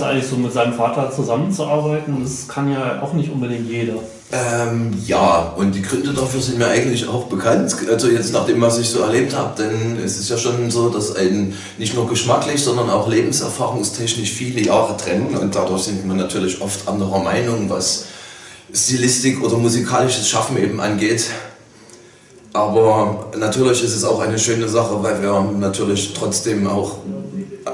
deinem Vater zusammenzuarbeiten, das kann ja auch nicht unbedingt jeder. Ähm, ja, und die Gründe dafür sind mir eigentlich auch bekannt. Also jetzt nach dem, was ich so erlebt habe, denn es ist ja schon so, dass ein nicht nur geschmacklich, sondern auch lebenserfahrungstechnisch viele Jahre trennen und dadurch sind wir natürlich oft anderer Meinung, was Stilistik oder musikalisches Schaffen eben angeht. Aber natürlich ist es auch eine schöne Sache, weil wir natürlich trotzdem auch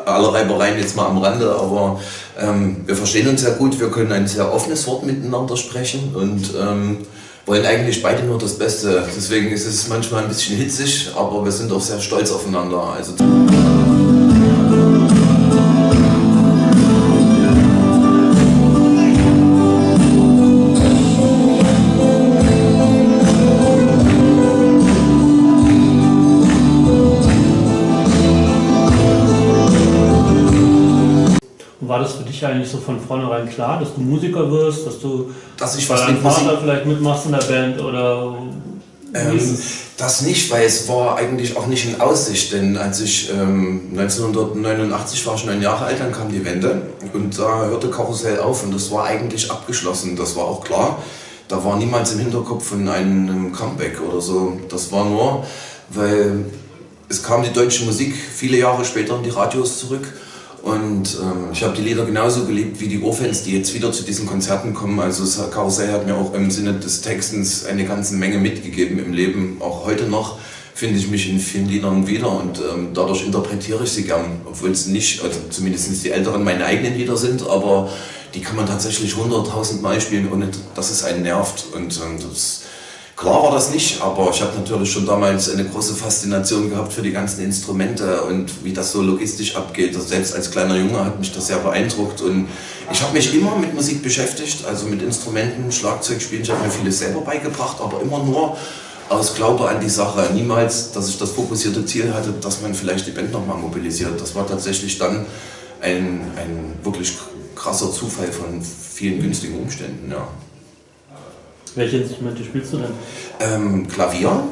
alle Reibereien jetzt mal am Rande, aber ähm, wir verstehen uns sehr gut, wir können ein sehr offenes Wort miteinander sprechen und ähm, wollen eigentlich beide nur das Beste. Deswegen ist es manchmal ein bisschen hitzig, aber wir sind auch sehr stolz aufeinander. Also war das für dich eigentlich so von vornherein klar, dass du Musiker wirst, dass du dass ich bei deinem Musik Vater vielleicht mitmachst in der Band oder Ähm, das nicht, weil es war eigentlich auch nicht in Aussicht, denn als ich ähm, 1989 war, ich neun Jahre alt, dann kam die Wende und da hörte Karussell auf und das war eigentlich abgeschlossen, das war auch klar. Da war niemals im Hinterkopf von einem Comeback oder so. Das war nur, weil es kam die deutsche Musik viele Jahre später in die Radios zurück und ähm, ich habe die Lieder genauso geliebt wie die Urfans, die jetzt wieder zu diesen Konzerten kommen. Also Karussell hat mir auch im Sinne des Textens eine ganze Menge mitgegeben im Leben. Auch heute noch finde ich mich in vielen Liedern wieder und ähm, dadurch interpretiere ich sie gern. Obwohl es nicht, also zumindest die älteren meine eigenen Lieder sind, aber die kann man tatsächlich hunderttausend Mal spielen, ohne dass es einen nervt. Und ähm, das, Klar war das nicht, aber ich habe natürlich schon damals eine große Faszination gehabt für die ganzen Instrumente und wie das so logistisch abgeht. Also selbst als kleiner Junge hat mich das sehr beeindruckt und ich habe mich immer mit Musik beschäftigt, also mit Instrumenten, Schlagzeug spielen. Ich habe mir vieles selber beigebracht, aber immer nur aus Glaube an die Sache. Niemals, dass ich das fokussierte Ziel hatte, dass man vielleicht die Band nochmal mobilisiert. Das war tatsächlich dann ein, ein wirklich krasser Zufall von vielen günstigen Umständen. Ja. Welche Instrumente spielst du denn? Ähm, Klavier,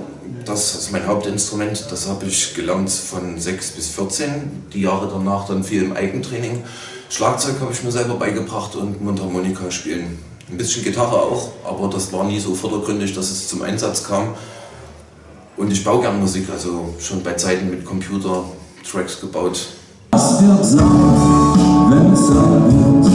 das ist mein Hauptinstrument. Das habe ich gelernt von 6 bis 14. Die Jahre danach dann viel im Eigentraining. Schlagzeug habe ich mir selber beigebracht und Mundharmonika spielen. Ein bisschen Gitarre auch, aber das war nie so vordergründig, dass es zum Einsatz kam. Und ich baue gern Musik, also schon bei Zeiten mit Computer Tracks gebaut. Was wird sein, wenn es sein wird?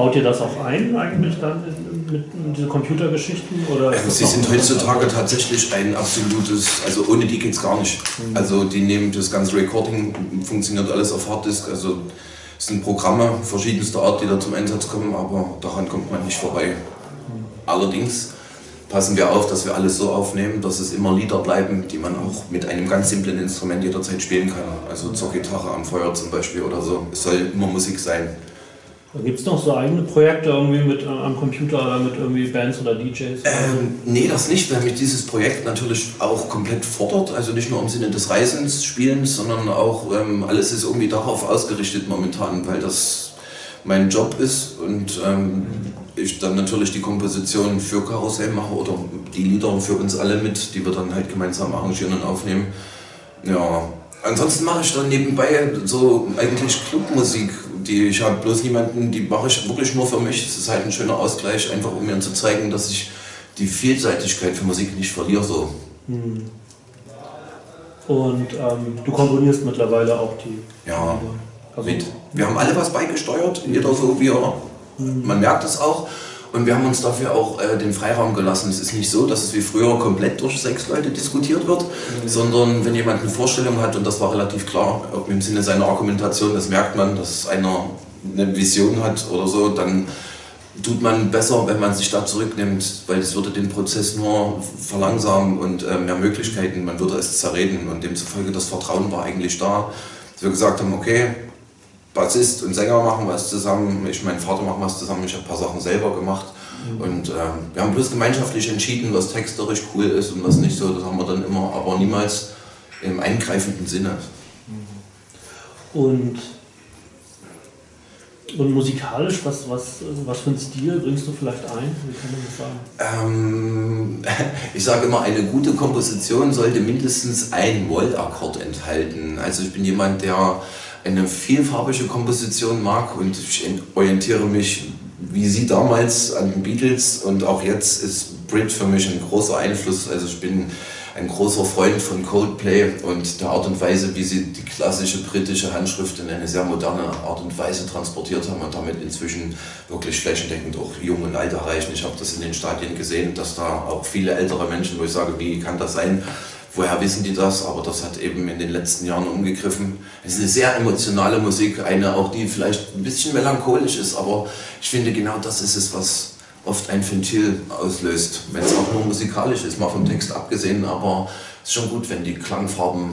Baut ihr das auch ein eigentlich dann in, mit in diese Computergeschichten? Oder Ähm, Sie sind heutzutage tatsächlich ein absolutes, also ohne die geht's gar nicht. Also die nehmen das ganze Recording, funktioniert alles auf Harddisk, also es sind Programme verschiedenster Art, die da zum Einsatz kommen, aber daran kommt man nicht vorbei. Allerdings passen wir auf, dass wir alles so aufnehmen, dass es immer Lieder bleiben, die man auch mit einem ganz simplen Instrument jederzeit spielen kann. Also zur Gitarre am Feuer zum Beispiel oder so. Es soll immer Musik sein. Gibt es noch so eigene Projekte irgendwie mit äh, am Computer oder mit irgendwie Bands oder DJs? Ähm, nee, das nicht, weil mich dieses Projekt natürlich auch komplett fordert. Also nicht nur im Sinne des Reisens, Spielens, sondern auch ähm, alles ist irgendwie darauf ausgerichtet momentan, weil das mein Job ist und ähm, ich dann natürlich die Komposition für Karussell mache oder die Lieder für uns alle mit, die wir dann halt gemeinsam arrangieren und aufnehmen. Ja, ansonsten mache ich dann nebenbei so eigentlich Clubmusik, die ich habe bloß niemanden, die mache ich wirklich nur für mich. Es ist halt ein schöner Ausgleich, einfach um mir zu zeigen, dass ich die Vielseitigkeit für Musik nicht verliere. So. Und ähm, du komponierst mittlerweile auch die. Ja, Also, mit. Wir haben alle was beigesteuert, jeder so wie er. Man merkt es auch. Und wir haben uns dafür auch äh, den Freiraum gelassen. Es ist nicht so, dass es wie früher komplett durch sechs Leute diskutiert wird, sondern wenn jemand eine Vorstellung hat, und das war relativ klar, im Sinne seiner Argumentation, das merkt man, dass einer eine Vision hat oder so, dann tut man besser, wenn man sich da zurücknimmt, weil es würde den Prozess nur verlangsamen und äh, mehr Möglichkeiten, man würde es zerreden. Und demzufolge das Vertrauen war eigentlich da, dass wir gesagt haben, okay, Bassist und Sänger machen was zusammen, ich mein Vater machen was zusammen, ich habe ein paar Sachen selber gemacht und äh, wir haben bloß gemeinschaftlich entschieden, was texterisch cool ist und was nicht so, das haben wir dann immer, aber niemals im eingreifenden Sinne. Und, und musikalisch, was, was, was für einen Stil bringst du vielleicht ein? Wie kann man das sagen? Ähm, ich sage immer, eine gute Komposition sollte mindestens ein Moll-Akkord enthalten. Also ich bin jemand, der eine vielfarbige Komposition mag und ich orientiere mich wie sie damals an den Beatles und auch jetzt ist Brit für mich ein großer Einfluss. Also ich bin ein großer Freund von Coldplay und der Art und Weise, wie sie die klassische britische Handschrift in eine sehr moderne Art und Weise transportiert haben und damit inzwischen wirklich flächendeckend auch Jung und Alt erreichen. Ich habe das in den Stadien gesehen, dass da auch viele ältere Menschen, wo ich sage, wie kann das sein, woher wissen die das, aber das hat eben in den letzten Jahren umgegriffen. Es ist eine sehr emotionale Musik, eine auch, die vielleicht ein bisschen melancholisch ist, aber ich finde genau das ist es, was oft ein Ventil auslöst, wenn es auch nur musikalisch ist, mal vom Text abgesehen, aber es ist schon gut, wenn die Klangfarben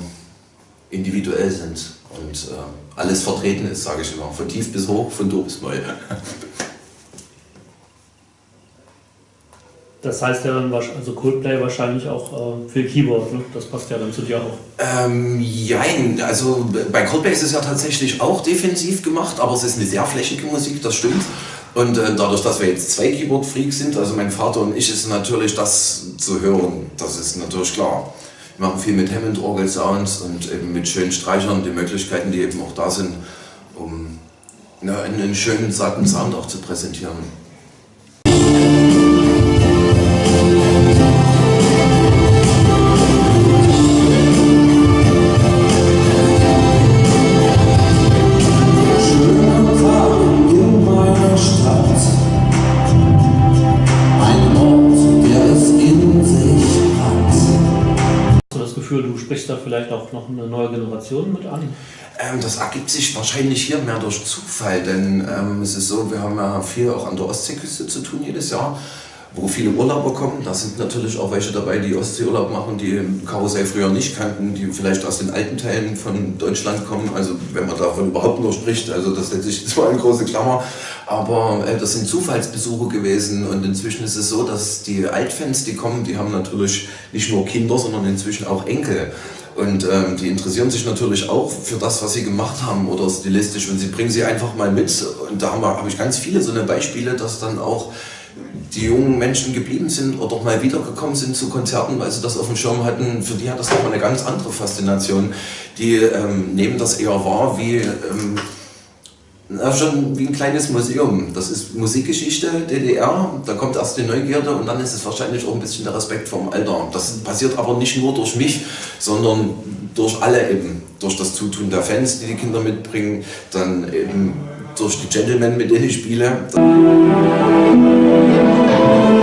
individuell sind und äh, alles vertreten ist, sage ich immer, von tief bis hoch, von dur bis neu. Das heißt ja dann, also Coldplay wahrscheinlich auch äh, für Keyboard, ne? das passt ja dann zu dir auch. Ähm, jein, also bei Coldplay ist es ja tatsächlich auch defensiv gemacht, aber es ist eine sehr flächige Musik, das stimmt. Und äh, dadurch, dass wir jetzt zwei Keyboard-Freaks sind, also mein Vater und ich, ist natürlich das zu hören, das ist natürlich klar. Wir machen viel mit Hammond-Orgel-Sounds und eben mit schönen Streichern, die Möglichkeiten, die eben auch da sind, um ja, einen schönen, satten Sound auch zu präsentieren. Sprichst da vielleicht auch noch eine neue Generation mit an? Ähm, das ergibt sich wahrscheinlich hier mehr durch Zufall, denn ähm, es ist so, wir haben ja viel auch an der Ostseeküste zu tun jedes Jahr wo viele Urlauber kommen. Da sind natürlich auch welche dabei, die Ostseeurlaub machen, die Karussell früher nicht kannten, die vielleicht aus den alten Teilen von Deutschland kommen. Also wenn man davon überhaupt nur spricht, also das letztlich zwar eine große Klammer, aber äh, das sind Zufallsbesuche gewesen und inzwischen ist es so, dass die Altfans, die kommen, die haben natürlich nicht nur Kinder, sondern inzwischen auch Enkel. Und ähm, die interessieren sich natürlich auch für das, was sie gemacht haben oder stilistisch und sie bringen sie einfach mal mit. Und da habe hab ich ganz viele so eine Beispiele, dass dann auch die jungen Menschen geblieben sind oder mal wiedergekommen sind zu Konzerten, weil sie das auf dem Schirm hatten, für die hat das nochmal eine ganz andere Faszination. Die ähm, nehmen das eher wahr wie, ähm, na, schon wie ein kleines Museum. Das ist Musikgeschichte, DDR, da kommt erst die Neugierde und dann ist es wahrscheinlich auch ein bisschen der Respekt vom Alter. Das passiert aber nicht nur durch mich, sondern durch alle eben. Durch das Zutun der Fans, die die Kinder mitbringen, dann eben durch die Gentlemen, mit denen ich spiele. Lord.